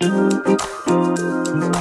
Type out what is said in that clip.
Música